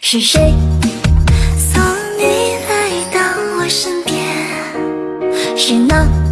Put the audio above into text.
是谁送你来到我身边？是那。